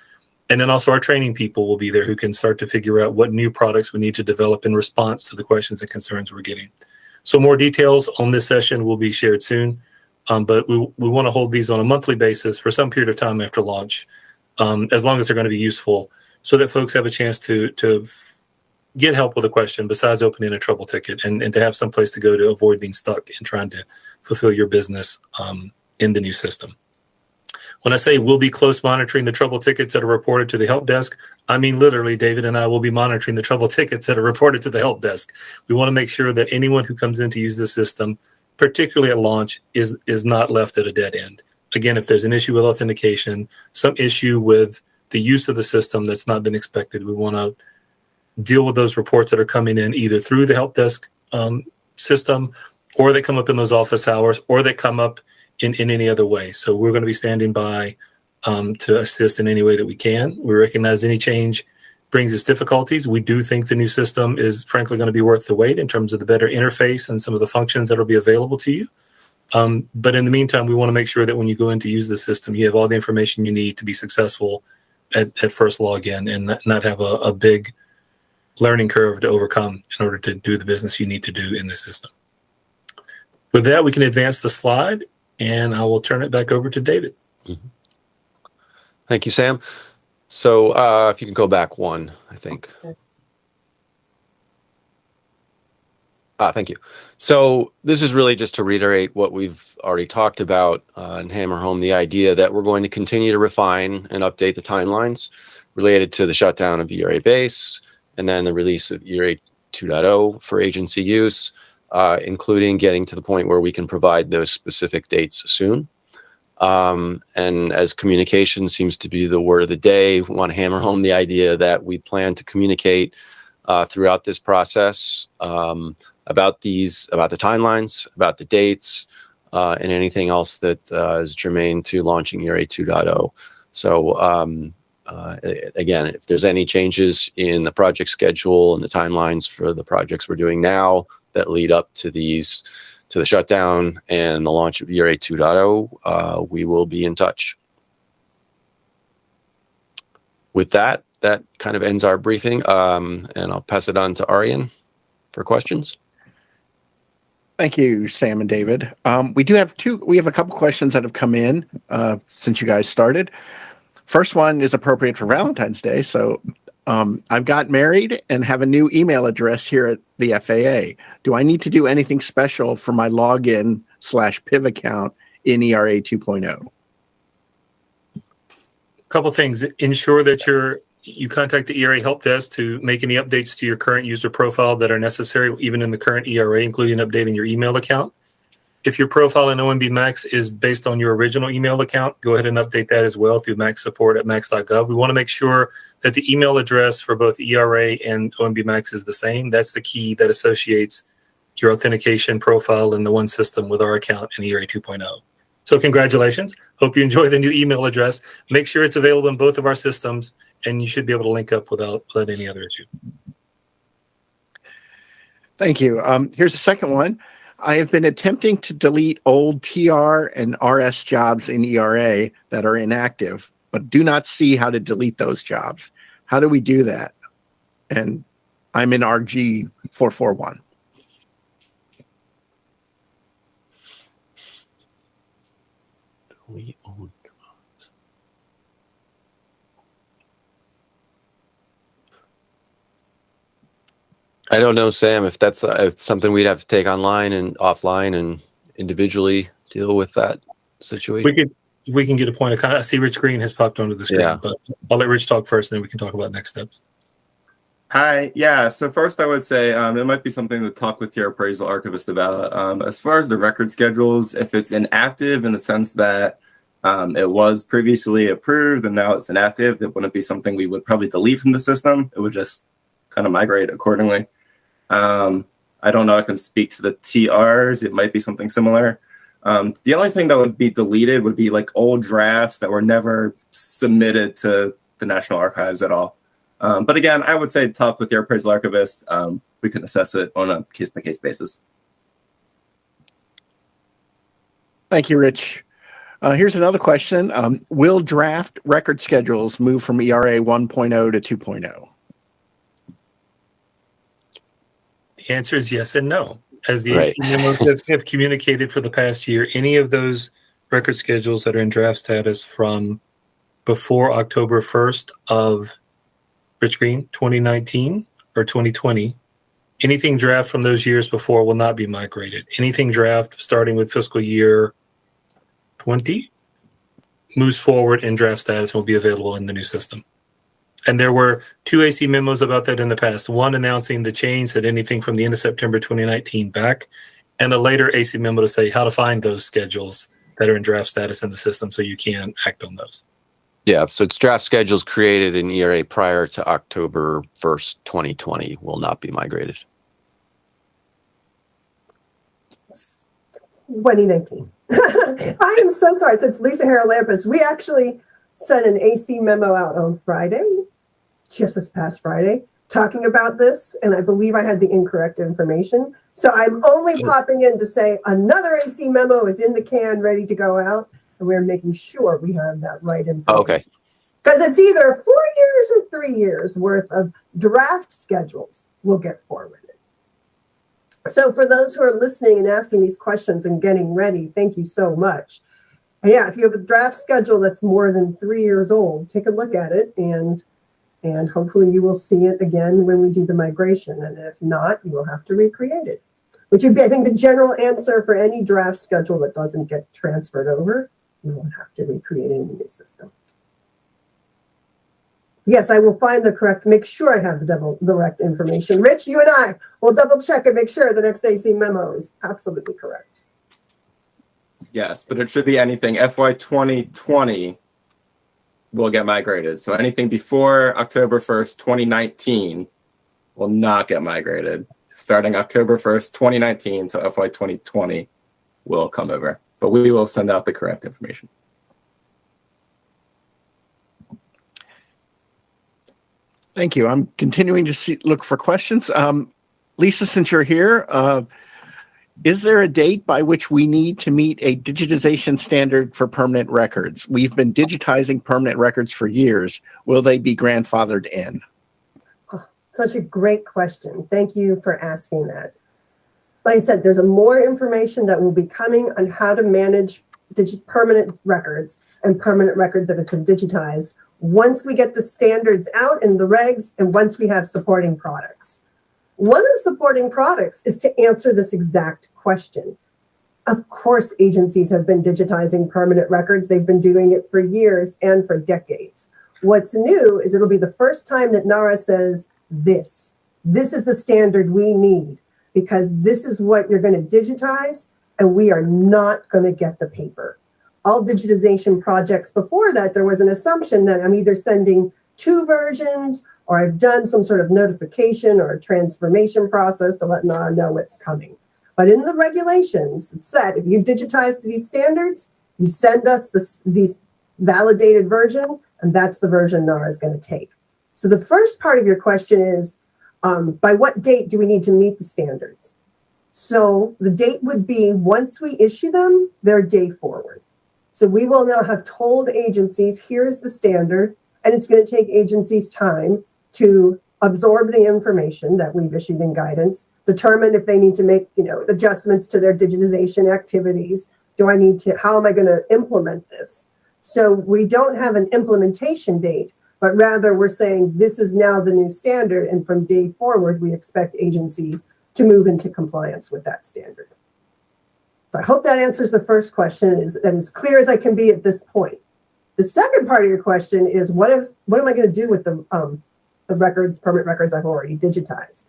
And then also our training people will be there who can start to figure out what new products we need to develop in response to the questions and concerns we're getting. So more details on this session will be shared soon. Um, but we, we want to hold these on a monthly basis for some period of time after launch, um, as long as they're going to be useful, so that folks have a chance to to get help with a question besides opening a trouble ticket and, and to have some place to go to avoid being stuck and trying to fulfill your business um, in the new system. When I say we'll be close monitoring the trouble tickets that are reported to the help desk, I mean literally, David and I will be monitoring the trouble tickets that are reported to the help desk. We want to make sure that anyone who comes in to use the system, particularly at launch, is is not left at a dead end. Again, if there's an issue with authentication, some issue with the use of the system that's not been expected, we want to deal with those reports that are coming in either through the help desk um, system or they come up in those office hours or they come up in, in any other way. So we're going to be standing by um, to assist in any way that we can. We recognize any change brings us difficulties. We do think the new system is frankly going to be worth the wait in terms of the better interface and some of the functions that will be available to you. Um, but in the meantime, we want to make sure that when you go in to use the system, you have all the information you need to be successful at, at first login and not have a, a big learning curve to overcome in order to do the business you need to do in the system. With that, we can advance the slide and I will turn it back over to David. Mm-hmm. Thank you, Sam. So uh, if you can go back one, I think. Ah, thank you. So this is really just to reiterate what we've already talked about uh, and hammer home the idea that we're going to continue to refine and update the timelines related to the shutdown of ERA base and then the release of ERA 2.0 for agency use uh, including getting to the point where we can provide those specific dates soon. Um, and as communication seems to be the word of the day, we want to hammer home the idea that we plan to communicate uh, throughout this process um, about these, about the timelines, about the dates, uh, and anything else that uh, is germane to launching ERA 2.0. So um, uh, again, if there's any changes in the project schedule and the timelines for the projects we're doing now that lead up to these, to the shutdown and the launch of ERA 2.0, uh, we will be in touch. With that, that kind of ends our briefing, um, and I'll pass it on to Arian for questions. Thank you, Sam and David. Um, we do have two, we have a couple questions that have come in uh, since you guys started. First one is appropriate for Valentine's Day. So um, I've got married and have a new email address here at the FAA. Do I need to do anything special for my login slash PIV account in ERA 2.0? A couple things ensure that you're you contact the era help desk to make any updates to your current user profile that are necessary even in the current era including updating your email account if your profile in omb max is based on your original email account go ahead and update that as well through max support at max.gov we want to make sure that the email address for both era and omb max is the same that's the key that associates your authentication profile in the one system with our account in era 2.0 so congratulations. Hope you enjoy the new email address. Make sure it's available in both of our systems, and you should be able to link up without, without any other issue. Thank you. Um, here's the second one. I have been attempting to delete old TR and RS jobs in ERA that are inactive, but do not see how to delete those jobs. How do we do that? And I'm in RG 441. We I don't know, Sam, if that's uh, if something we'd have to take online and offline and individually deal with that situation. We could, if we can get a point of contact. I see Rich Green has popped onto the screen, Yeah. but I'll let Rich talk first, and then we can talk about next steps. Hi. Yeah. So first, I would say um, it might be something to talk with your appraisal archivist about. Um, as far as the record schedules, if it's inactive in the sense that um, it was previously approved and now it's inactive, that wouldn't be something we would probably delete from the system. It would just kind of migrate accordingly. Um, I don't know. I can speak to the TRs. It might be something similar. Um, the only thing that would be deleted would be like old drafts that were never submitted to the National Archives at all. Um, but again, I would say talk with your appraisal archivist. Um, we can assess it on a case by case basis. Thank you, Rich. Uh, here's another question. Um, will draft record schedules move from ERA 1.0 to 2.0? The answer is yes and no. As the Right. AC memos have, have communicated for the past year, any of those record schedules that are in draft status from before October 1st of Rich Green 2019 or 2020, anything draft from those years before will not be migrated. Anything draft starting with fiscal year 20 moves forward in draft status and will be available in the new system. And there were two AC memos about that in the past. One announcing the change that anything from the end of September 2019 back, and a later AC memo to say how to find those schedules that are in draft status in the system so you can act on those. Yeah, so it's draft schedules created in ERA prior to October 1st, 2020 will not be migrated. 2019. I am so sorry. So it's Lisa Haralampus. We actually sent an AC memo out on Friday, just this past Friday, talking about this. And I believe I had the incorrect information. So I'm only popping in to say another AC memo is in the can, ready to go out. And we're making sure we have that right information. Okay. Because it's either four years or three years worth of draft schedules will get forwarded. So for those who are listening and asking these questions and getting ready, thank you so much. Yeah, if you have a draft schedule that's more than three years old, take a look at it and and hopefully you will see it again when we do the migration. And if not, you will have to recreate it. Which would be, I think, the general answer for any draft schedule that doesn't get transferred over. You won't have to recreate it in the new system. Yes, I will find the correct, make sure I have the double, the correct information. Rich, you and I will double check and make sure the next AC memo is absolutely correct. Yes, but it should be anything FY 2020 will get migrated. So anything before October 1st, 2019 will not get migrated. Starting October 1st, 2019, so FY 2020 will come over, but we will send out the correct information. Thank you. I'm continuing to see, look for questions. Um, Lisa, since you're here, uh, is there a date by which we need to meet a digitization standard for permanent records? We've been digitizing permanent records for years. Will they be grandfathered in? Oh, such a great question. Thank you for asking that. Like I said, there's more information that will be coming on how to manage permanent records and permanent records that have been digitized once we get the standards out in the regs and once we have supporting products. One of the supporting products is to answer this exact question. Of course, agencies have been digitizing permanent records. They've been doing it for years and for decades. What's new is it'll be the first time that NARA says this. This is the standard we need because this is what you're going to digitize and we are not going to get the paper. All digitization projects before that, there was an assumption that I'm either sending two versions or I've done some sort of notification or a transformation process to let NARA know what's coming. But in the regulations, it said if you digitize these standards, you send us this these validated version, and that's the version NARA is going to take. So the first part of your question is, um, by what date do we need to meet the standards? So the date would be once we issue them, they're day forward. So we will now have told agencies, here's the standard, and it's going to take agencies time to absorb the information that we've issued in guidance, determine if they need to make, you know, adjustments to their digitization activities. Do I need to, how am I going to implement this? So we don't have an implementation date, but rather we're saying this is now the new standard. And from day forward, we expect agencies to move into compliance with that standard. So I hope that answers the first question is and as clear as I can be at this point. The second part of your question is what is what am I going to do with the um, the records, permanent records I've already digitized?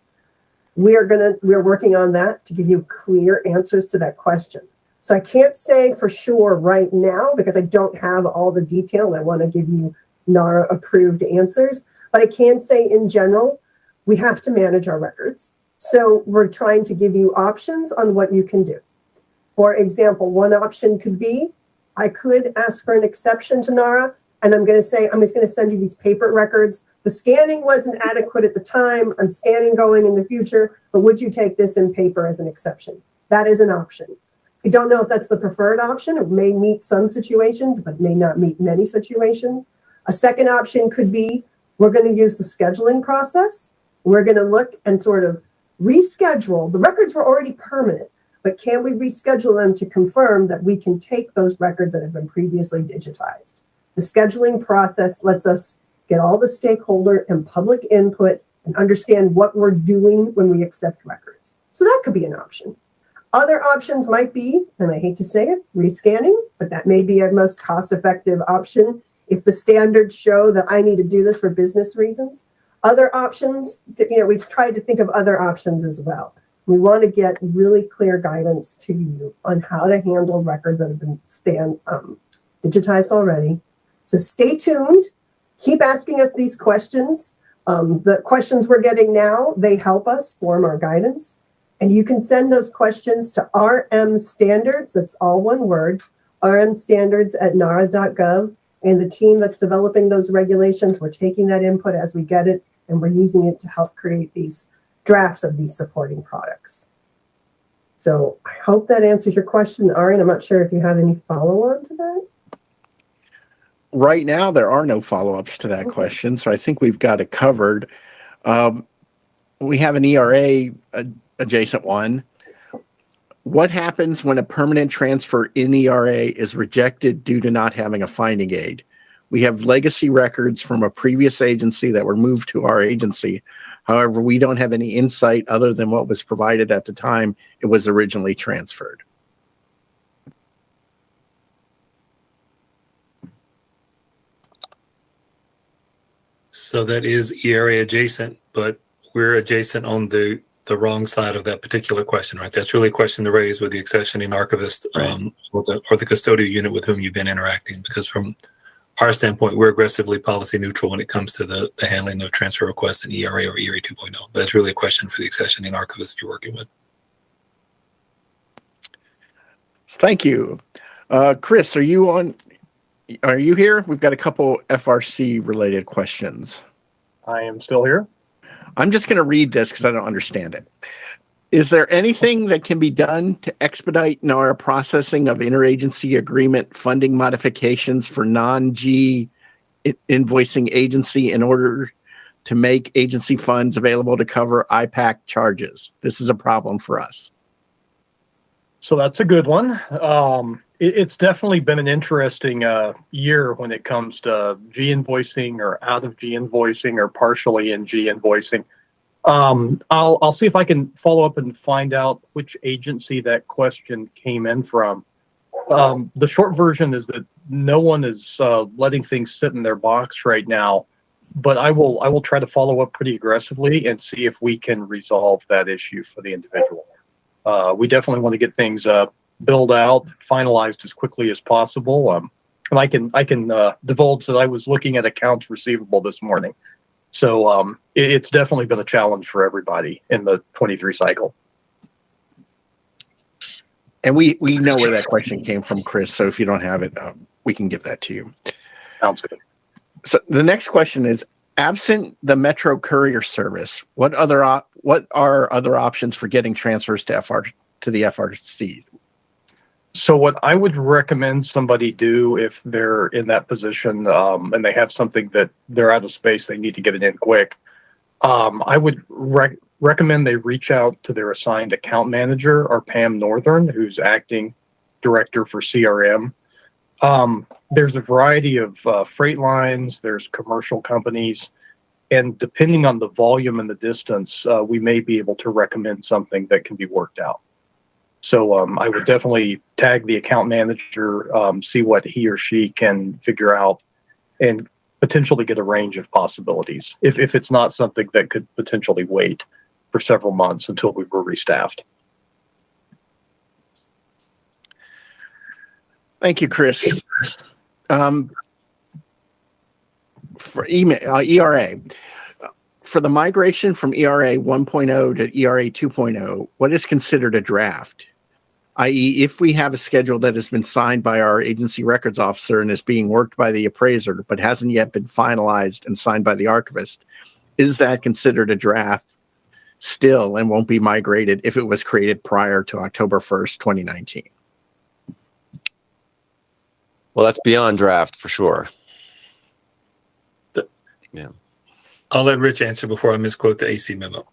We are gonna we're working on that to give you clear answers to that question. So I can't say for sure right now because I don't have all the detail and I want to give you NARA approved answers. But I can say in general, we have to manage our records. So we're trying to give you options on what you can do. For example, one option could be I could ask for an exception to NARA and I'm going to say, I'm just going to send you these paper records. The scanning wasn't adequate at the time. I'm scanning going in the future, but would you take this in paper as an exception? That is an option. I don't know if that's the preferred option. It may meet some situations, but may not meet many situations. A second option could be we're going to use the scheduling process. We're going to look and sort of reschedule. The records were already permanent, but can we reschedule them to confirm that we can take those records that have been previously digitized? The scheduling process lets us get all the stakeholder and public input and understand what we're doing when we accept records. So that could be an option. Other options might be, and I hate to say it, rescanning, but that may be a most cost effective option if the standards show that I need to do this for business reasons. Other options, you know, we've tried to think of other options as well. We want to get really clear guidance to you on how to handle records that have been stand, um, digitized already. So stay tuned. Keep asking us these questions. Um, the questions we're getting now, they help us form our guidance. And you can send those questions to RM Standards, that's all one word, RM Standards at nara.gov. And the team that's developing those regulations, we're taking that input as we get it, and we're using it to help create these drafts of these supporting products. So I hope that answers your question, Arian. I'm not sure if you have any follow on to that. Right now, there are no follow ups to that question, so I think we've got it covered. Um, we have an ERA ad- adjacent one. What happens when a permanent transfer in ERA is rejected due to not having a finding aid? We have legacy records from a previous agency that were moved to our agency. However, we don't have any insight other than what was provided at the time it was originally transferred. So that is ERA adjacent, but we're adjacent on the the wrong side of that particular question, right? That's really a question to raise with the accessioning archivist Right. um, or the or the custodial unit with whom you've been interacting, because from our standpoint, we're aggressively policy neutral when it comes to the, the handling of transfer requests in ERA or ERA 2.0. But it's really a question for the accessioning archivist you're working with. Thank you. Uh, Chris, are you on? Are you here? We've got a couple FRC related questions. I am still here. I'm just going to read this because I don't understand it. Is there anything that can be done to expedite NARA processing of interagency agreement funding modifications for non G invoicing agency in order to make agency funds available to cover IPAC charges? This is a problem for us. So that's a good one. Um, it, it's definitely been an interesting uh, year when it comes to G invoicing or out of G invoicing or partially in G invoicing. Um, I'll I'll see if I can follow up and find out which agency that question came in from. Um, the short version is that no one is uh, letting things sit in their box right now, but I will I will try to follow up pretty aggressively and see if we can resolve that issue for the individual. Uh, we definitely want to get things uh, build out, finalized as quickly as possible. Um, and I can I can uh, divulge that I was looking at accounts receivable this morning, so um, it, it's definitely been a challenge for everybody in the 23 cycle. And we, we know where that question came from, Chris. So if you don't have it, um, we can give that to you. Sounds good. So the next question is absent the Metro Courier service, what other op- what are other options for getting transfers to FR to the FRC? So what I would recommend somebody do if they're in that position um, and they have something that they're out of space, they need to get it in quick. Um, I would rec- recommend they reach out to their assigned account manager or Pam Northern, who's acting director for CRM. Um, there's a variety of uh, freight lines. There's commercial companies, and depending on the volume and the distance, uh, we may be able to recommend something that can be worked out. So um, I would definitely tag the account manager, um, see what he or she can figure out, and potentially get a range of possibilities. If if it's not something that could potentially wait for several months until we were restaffed. Thank you, Chris. Um, for email, uh, ERA, for the migration from ERA 1.0 to ERA 2.0, what is considered a draft? I.e., if we have a schedule that has been signed by our agency records officer and is being worked by the appraiser, but hasn't yet been finalized and signed by the archivist, is that considered a draft still and won't be migrated if it was created prior to October 1st, 2019? Well, that's beyond draft for sure. Yeah. I'll let Rich answer before I misquote the AC memo.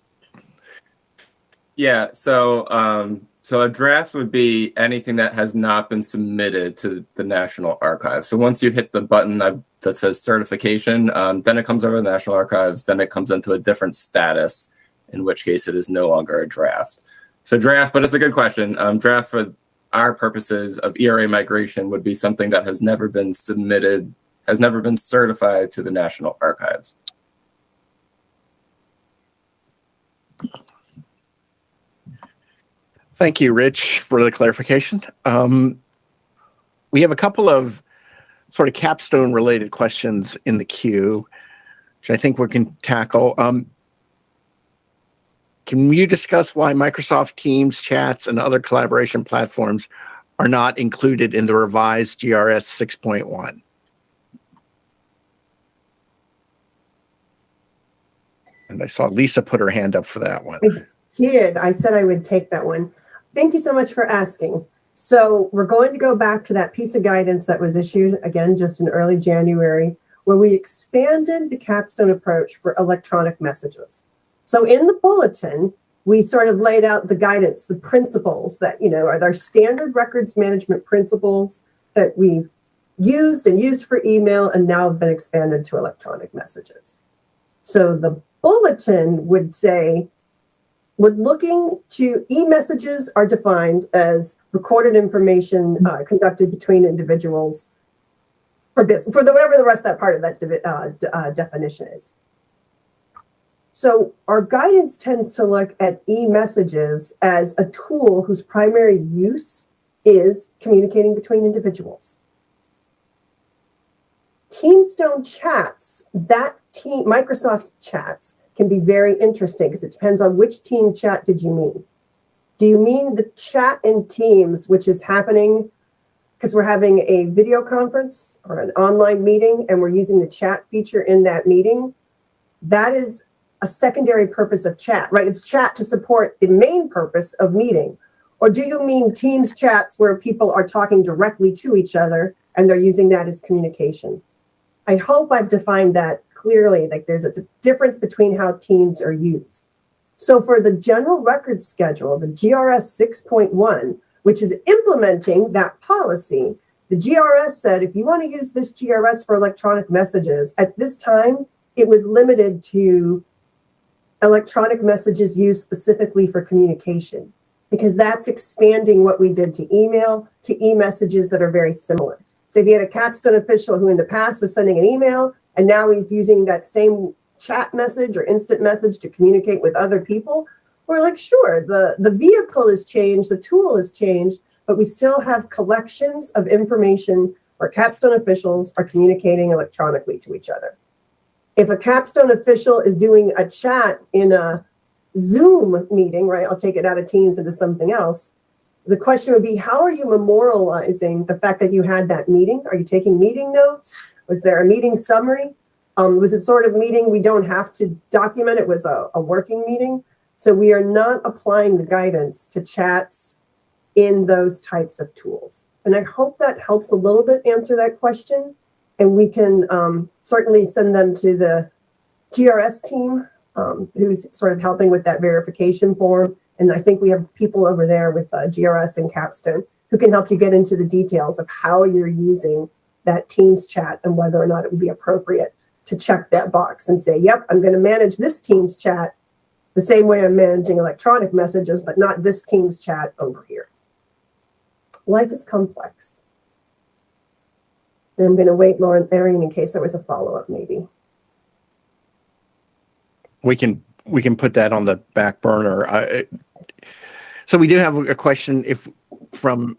Yeah, so um, so a draft would be anything that has not been submitted to the National Archives. So once you hit the button that, says certification, um, then it comes over to the National Archives. Then it comes into a different status, in which case it is no longer a draft. So draft, but it's a good question. Um, draft for our purposes of ERA migration would be something that has never been submitted, has never been certified to the National Archives. Thank you, Rich, for the clarification. Um, we have a couple of sort of capstone related questions in the queue, which I think we can tackle. Um, can you discuss why Microsoft Teams, chats, and other collaboration platforms are not included in the revised GRS 6.1? And I saw Lisa put her hand up for that one. did. I said I would take that one. Thank you so much for asking. So we're going to go back to that piece of guidance that was issued again just in early January, where we expanded the capstone approach for electronic messages. So in the bulletin, we sort of laid out the guidance, the principles that, you know, are our standard records management principles that we've used and used for email and now have been expanded to electronic messages. So the bulletin would say we're looking to e-messages are defined as recorded information uh, conducted between individuals for business for the whatever the rest of that part of that uh, uh, definition is. So our guidance tends to look at e-messages as a tool whose primary use is communicating between individuals. Teamstone chats, that team, Microsoft chats can be very interesting because it depends on which team chat did you mean. Do you mean the chat in Teams, which is happening because we're having a video conference or an online meeting and we're using the chat feature in that meeting? That is a secondary purpose of chat, right? It's chat to support the main purpose of meeting. Or do you mean Teams chats where people are talking directly to each other and they're using that as communication? I hope I've defined that clearly, like there's a difference between how Teams are used. So for the general record schedule, the GRS 6.1, which is implementing that policy, the GRS said if you want to use this GRS for electronic messages, at this time, it was limited to electronic messages used specifically for communication, because that's expanding what we did to email to e messages that are very similar. So if you had a capstone official who in the past was sending an email and now he's using that same chat message or instant message to communicate with other people, we're like, sure, the, the vehicle has changed, the tool has changed, but we still have collections of information where capstone officials are communicating electronically to each other. If a capstone official is doing a chat in a Zoom meeting, right? I'll take it out of Teams into something else. The question would be, how are you memorializing the fact that you had that meeting? Are you taking meeting notes? Was there a meeting summary? Um, was it sort of meeting we don't have to document? It was a, a working meeting. So we are not applying the guidance to chats in those types of tools. And I hope that helps a little bit answer that question. And we can um, certainly send them to the GRS team um, who's sort of helping with that verification form. And I think we have people over there with uh, GRS and Capstone who can help you get into the details of how you're using that Teams chat and whether or not it would be appropriate to check that box and say, yep, I'm going to manage this Teams chat the same way I'm managing electronic messages, but not this Teams chat over here. Life is complex. And I'm going to wait, Lauren, Arian, in case there was a follow-up maybe. we can we can put that on the back burner. I, so we do have a question if from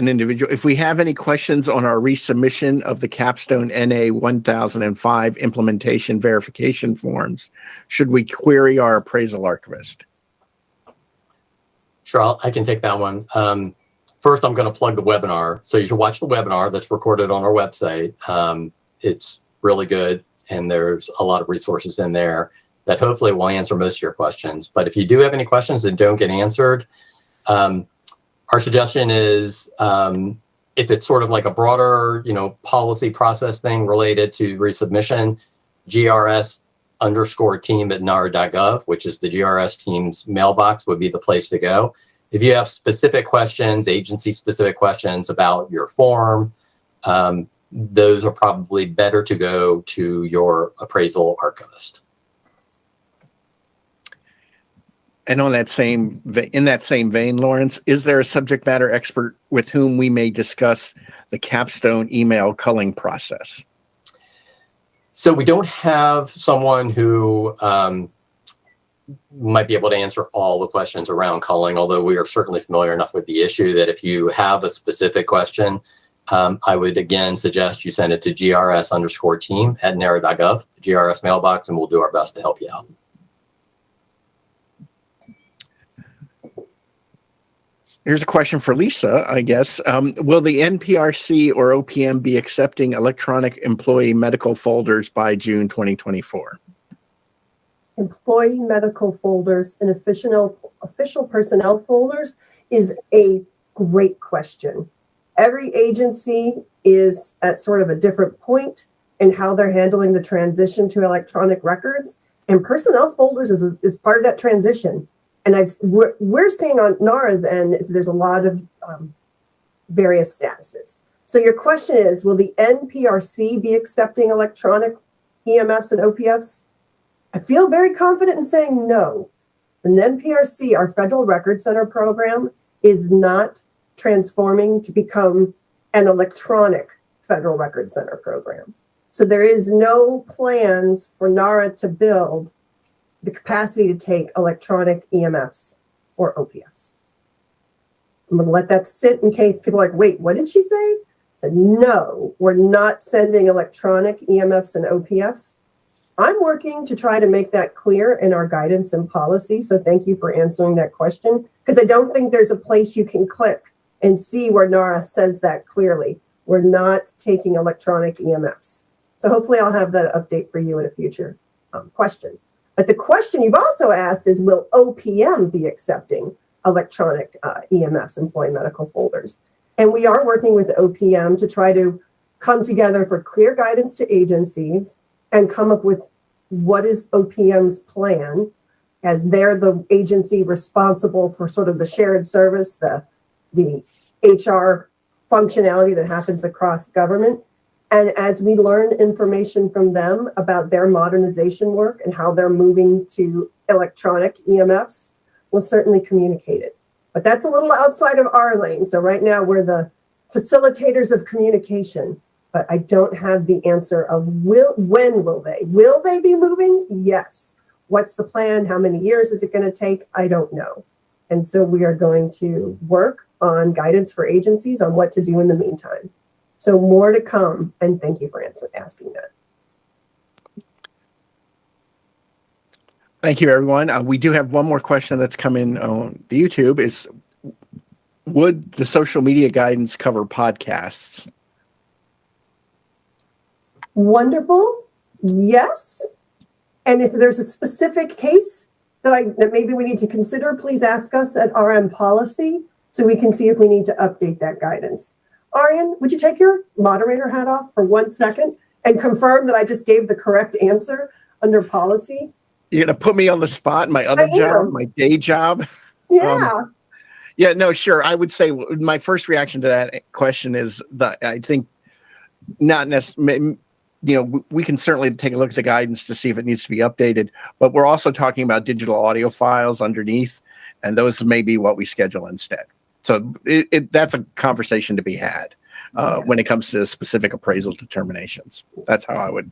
an individual. If we have any questions on our resubmission of the Capstone NA 1005 implementation verification forms, should we query our appraisal archivist? Sure, I'll, I can take that one. Um, first, I'm going to plug the webinar. So you should watch the webinar that's recorded on our website. Um, it's really good, and there's a lot of resources in there that hopefully will answer most of your questions. But if you do have any questions that don't get answered, um, our suggestion is um, if it's sort of like a broader, you know, policy process thing related to resubmission, GRS underscore team at NARA.gov, which is the GRS team's mailbox, would be the place to go. If you have specific questions, agency specific questions about your form, um, those are probably better to go to your appraisal archivist. And on that same in that same vein, Laurence, is there a subject matter expert with whom we may discuss the capstone email culling process? So we don't have someone who um, might be able to answer all the questions around culling, although we are certainly familiar enough with the issue that if you have a specific question, um, I would again suggest you send it to grs underscore team at nara.gov, GRS mailbox, and we'll do our best to help you out. Here's a question for Lisa, I guess. Um, will the NPRC or OPM be accepting electronic employee medical folders by June 2024? employee medical folders and official official personnel folders is a great question. Every agency is at sort of a different point in how they're handling the transition to electronic records, and personnel folders is, a, is part of that transition. And I've we're, we're seeing on NARA's end is there's a lot of um, various statuses. So your question is, will the NPRC be accepting electronic EMFs and OPFs? I feel very confident in saying no. The NPRC, our Federal Record Center program, is not transforming to become an electronic Federal Record Center program. So there is no plans for NARA to build the capacity to take electronic EMFs or OPFs. I'm going to let that sit in case people are like, wait, what did she say? said, no, we're not sending electronic EMFs and OPFs. I'm working to try to make that clear in our guidance and policy. So thank you for answering that question because I don't think there's a place you can click and see where NARA says that clearly. We're not taking electronic EMFs. So hopefully I'll have that update for you in a future um, question. But the question you've also asked is, will OPM be accepting electronic uh, EMFs, employee medical folders? And we are working with OPM to try to come together for clear guidance to agencies and come up with what is OPM's plan as they're the agency responsible for sort of the shared service, the, the HR functionality that happens across government. And as we learn information from them about their modernization work and how they're moving to electronic EMFs, we'll certainly communicate it. But that's a little outside of our lane. So right now we're the facilitators of communication, but I don't have the answer of will when will they? Will they be moving? Yes. What's the plan? How many years is it going to take? I don't know. And so we are going to work on guidance for agencies on what to do in the meantime. So more to come. And thank you for asking that. Thank you, everyone. Uh, we do have one more question that's come in on the YouTube. Is would the social media guidance cover podcasts? Wonderful. Yes. And if there's a specific case that I that maybe we need to consider, please ask us at RM policy so we can see if we need to update that guidance. Arian, would you take your moderator hat off for one second and confirm that I just gave the correct answer under policy? You're gonna put me on the spot in my other job, my day job. Yeah. Um, yeah, no, sure. I would say my first reaction to that question is that I think not necessarily. You know, we can certainly take a look at the guidance to see if it needs to be updated, but we're also talking about digital audio files underneath, and those may be what we schedule instead. So it, it, that's a conversation to be had uh, when it comes to specific appraisal determinations. That's how I would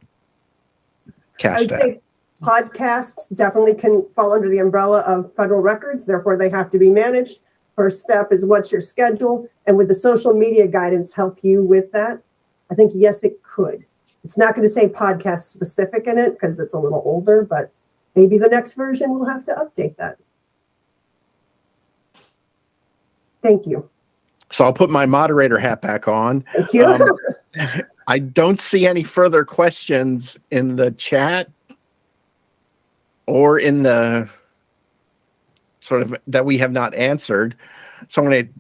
cast that. say podcasts definitely can fall under the umbrella of federal records, therefore they have to be managed. First step is what's your schedule? And would the social media guidance help you with that? I think yes, it could. It's not going to say podcast specific in it because it's a little older, but maybe the next version will have to update that. Thank you. So I'll put my moderator hat back on. Thank you. Um, I don't see any further questions in the chat or in the sort of that we have not answered. So I'm going to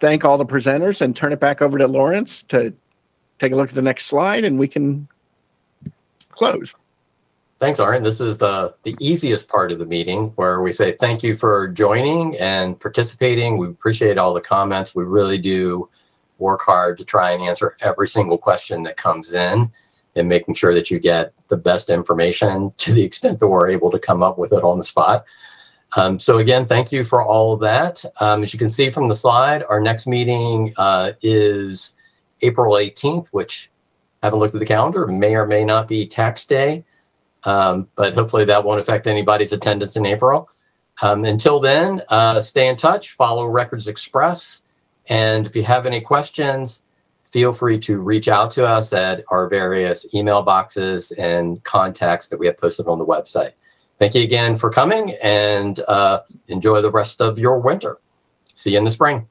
thank all the presenters and turn it back over to Laurence to take a look at the next slide and we can close. Thanks, Arian. This is the, the easiest part of the meeting where we say thank you for joining and participating. We appreciate all the comments. We really do work hard to try and answer every single question that comes in and making sure that you get the best information to the extent that we're able to come up with it on the spot. Um, so again, thank you for all of that. Um, as you can see from the slide, our next meeting uh, is April 18th, which I haven't looked at the calendar, may or may not be tax day. Um, but hopefully that won't affect anybody's attendance in April. Um, until then, uh, stay in touch, follow Records Express. And if you have any questions, feel free to reach out to us at our various email boxes and contacts that we have posted on the website. Thank you again for coming and uh, enjoy the rest of your winter. See you in the spring.